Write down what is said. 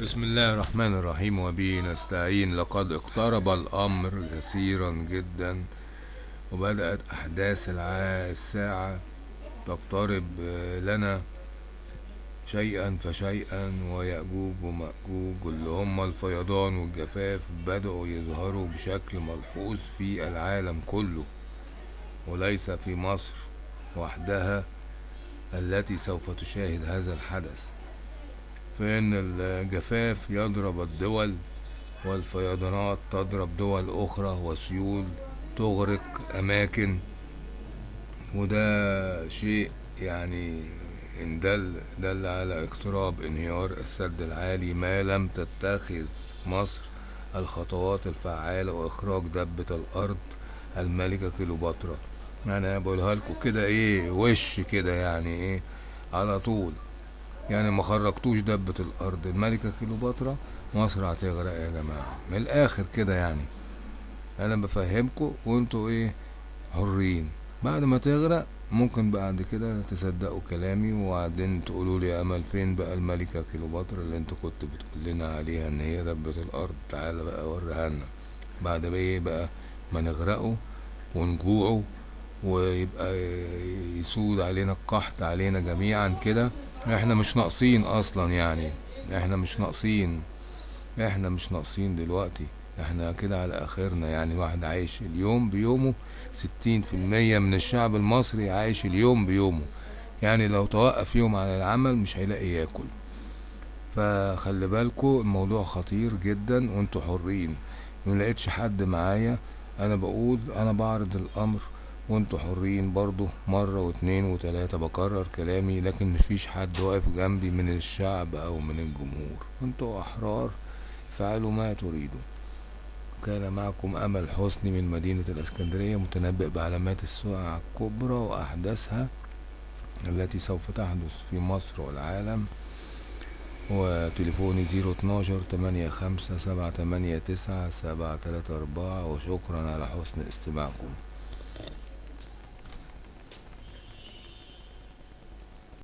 بسم الله الرحمن الرحيم وبه نستعين. لقد اقترب الأمر كثيرا جدا وبدأت أحداث الساعة تقترب لنا شيئا فشيئا ويأجوج ومأجوج. اللي هم الفيضان والجفاف بدأوا يظهروا بشكل ملحوظ في العالم كله وليس في مصر وحدها التي سوف تشاهد هذا الحدث. فإن الجفاف يضرب الدول والفيضانات تضرب دول أخرى وسيول تغرق أماكن وده شيء يعني إن دل دل على اقتراب انهيار السد العالي ما لم تتخذ مصر الخطوات الفعالة وإخراج دبة الأرض الملكة كيلوباترا أنا بقولها لكم كده إيه وش كده يعني إيه على طول. يعني ما خرجتوش دبة الأرض. الملكة كيلوباترا مصر هتغرق يا جماعة. من الآخر كده يعني. أنا بفهمكم وأنتوا إيه؟ حرين. بعد ما تغرق ممكن بعد كده تصدقوا كلامي وبعدين تقولوا لي أمل فين بقى الملكة كيلوباترا اللي أنت كنت بتقول لنا عليها إن هي دبة الأرض؟ تعالى بقى وريها لنا. بعد بقى إيه بقى؟ ما نغرقوا ونجوعوا ويبقى يسود علينا القحط علينا جميعا كده. إحنا مش ناقصين أصلا يعني. إحنا مش ناقصين. إحنا مش ناقصين دلوقتي. إحنا كده على آخرنا يعني. الواحد عايش اليوم بيومه ستين في المية من الشعب المصري عايش اليوم بيومه. يعني لو توقف يوم عن العمل مش هيلاقي ياكل. فخلي بالكوا الموضوع خطير جدا وانتوا حرين. ملقتش حد معايا. أنا بقول أنا بعرض الأمر وانتوا حرين برضو. مرة واتنين وتلاتة بكرر كلامي لكن مفيش حد واقف جنبي من الشعب أو من الجمهور. أنتوا أحرار فعلوا ما تريدوا. كان معكم أمل حسني من مدينة الإسكندرية متنبئ بعلامات الساعة الكبرى وأحداثها التي سوف تحدث في مصر والعالم. وتليفوني زيرو اتناشر تمانية خمسة سبعة تمانية تسعة سبعة تلاتة أربعة. وشكرا على حسن استماعكم.